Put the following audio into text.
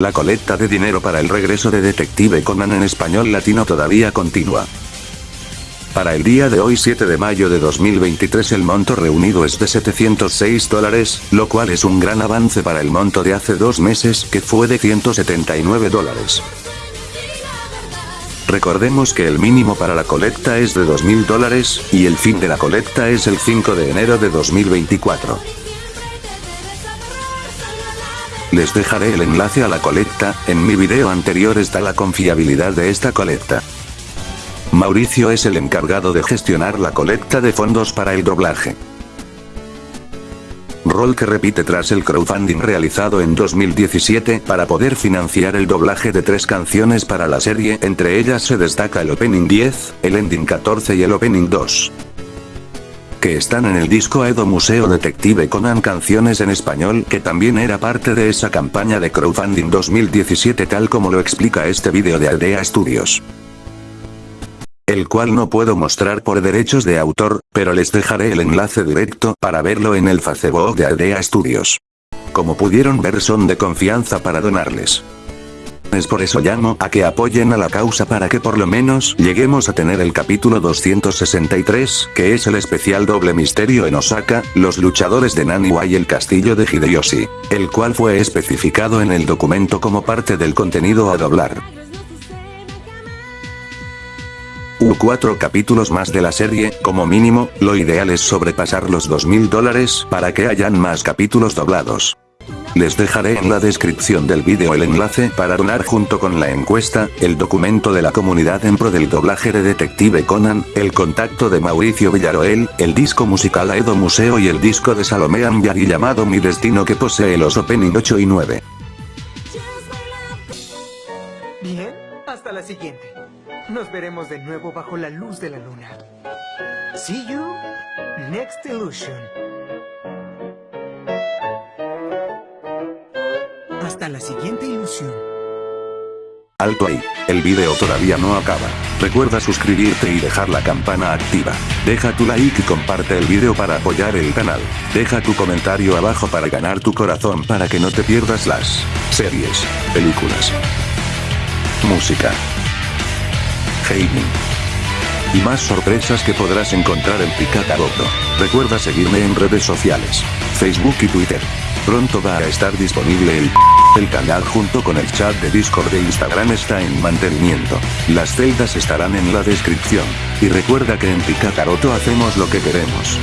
La colecta de dinero para el regreso de Detective Conan en español latino todavía continúa. Para el día de hoy 7 de mayo de 2023 el monto reunido es de 706 dólares, lo cual es un gran avance para el monto de hace dos meses que fue de 179 dólares. Recordemos que el mínimo para la colecta es de 2.000 dólares, y el fin de la colecta es el 5 de enero de 2024. Les dejaré el enlace a la colecta, en mi video anterior está la confiabilidad de esta colecta. Mauricio es el encargado de gestionar la colecta de fondos para el doblaje. Rol que repite tras el crowdfunding realizado en 2017 para poder financiar el doblaje de tres canciones para la serie, entre ellas se destaca el Opening 10, el Ending 14 y el Opening 2 que están en el disco Edo Museo Detective Conan canciones en español que también era parte de esa campaña de crowdfunding 2017 tal como lo explica este vídeo de Aldea Studios. El cual no puedo mostrar por derechos de autor, pero les dejaré el enlace directo para verlo en el Facebook de Aldea Studios. Como pudieron ver son de confianza para donarles. Es por eso llamo a que apoyen a la causa para que por lo menos lleguemos a tener el capítulo 263, que es el especial doble misterio en Osaka, los luchadores de Naniwa y el castillo de Hideyoshi, el cual fue especificado en el documento como parte del contenido a doblar. U cuatro capítulos más de la serie, como mínimo, lo ideal es sobrepasar los 2000 dólares para que hayan más capítulos doblados. Les dejaré en la descripción del vídeo el enlace para donar junto con la encuesta, el documento de la comunidad en pro del doblaje de Detective Conan, el contacto de Mauricio Villaroel, el disco musical Aedo Museo y el disco de Salomé Amyari llamado Mi Destino que posee los opening 8 y 9. Bien, hasta la siguiente. Nos veremos de nuevo bajo la luz de la luna. See you next illusion. La siguiente ilusión. Alto ahí, el video todavía no acaba. Recuerda suscribirte y dejar la campana activa. Deja tu like y comparte el video para apoyar el canal. Deja tu comentario abajo para ganar tu corazón para que no te pierdas las series, películas, música, gaming y más sorpresas que podrás encontrar en Picataroto. Recuerda seguirme en redes sociales, Facebook y Twitter. Pronto va a estar disponible el el canal junto con el chat de Discord de Instagram está en mantenimiento. Las celdas estarán en la descripción. Y recuerda que en Picacaroto hacemos lo que queremos.